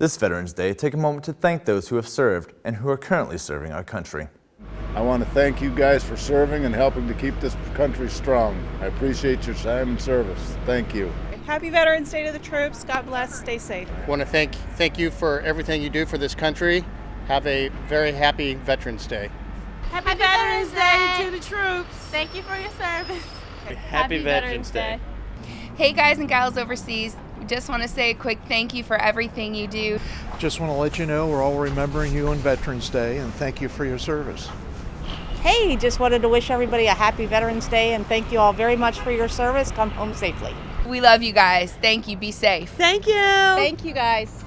This Veterans Day, take a moment to thank those who have served and who are currently serving our country. I want to thank you guys for serving and helping to keep this country strong. I appreciate your time and service. Thank you. Happy Veterans Day to the troops. God bless. Stay safe. I want to thank thank you for everything you do for this country. Have a very happy Veterans Day. Happy, Happy Veterans, Day, Day to the troops. Thank you for your service. Happy, Happy Veterans, Veterans Day. Day. Hey guys and gals overseas, we just want to say a quick thank you for everything you do. Just want to let you know we're all remembering you on Veterans Day and thank you for your service. Hey, just wanted to wish everybody a happy Veterans Day and thank you all very much for your service. Come home safely. We love you guys. Thank you. Be safe. Thank you. Thank you guys.